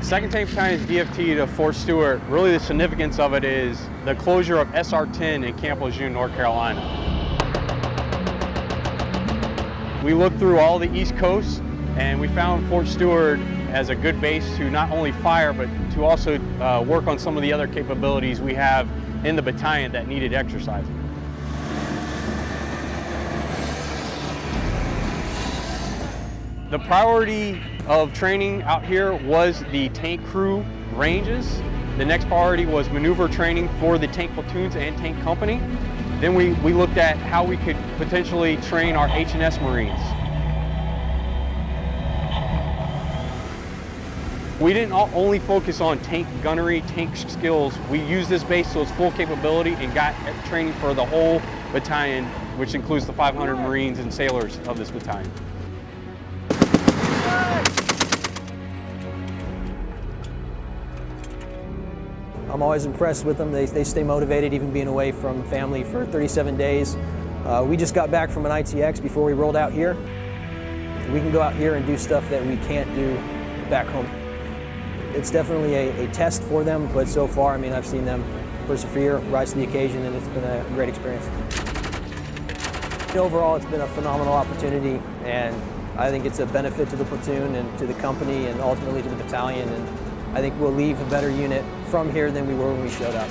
Second Tank Battalion's DFT to Fort Stewart, really the significance of it is the closure of SR-10 in Camp Lejeune, North Carolina. We looked through all the East Coast and we found Fort Stewart as a good base to not only fire, but to also uh, work on some of the other capabilities we have in the battalion that needed exercising. The priority of training out here was the tank crew ranges. The next priority was maneuver training for the tank platoons and tank company. Then we, we looked at how we could potentially train our H&S Marines. We didn't only focus on tank gunnery, tank skills. We used this base to its full capability and got training for the whole battalion, which includes the 500 Marines and sailors of this battalion. I'm always impressed with them. They, they stay motivated even being away from family for 37 days. Uh, we just got back from an ITX before we rolled out here. We can go out here and do stuff that we can't do back home. It's definitely a, a test for them, but so far, I mean, I've seen them persevere, rise to the occasion, and it's been a great experience. Overall, it's been a phenomenal opportunity, and I think it's a benefit to the platoon and to the company and ultimately to the battalion. And I think we'll leave a better unit from here than we were when we showed up.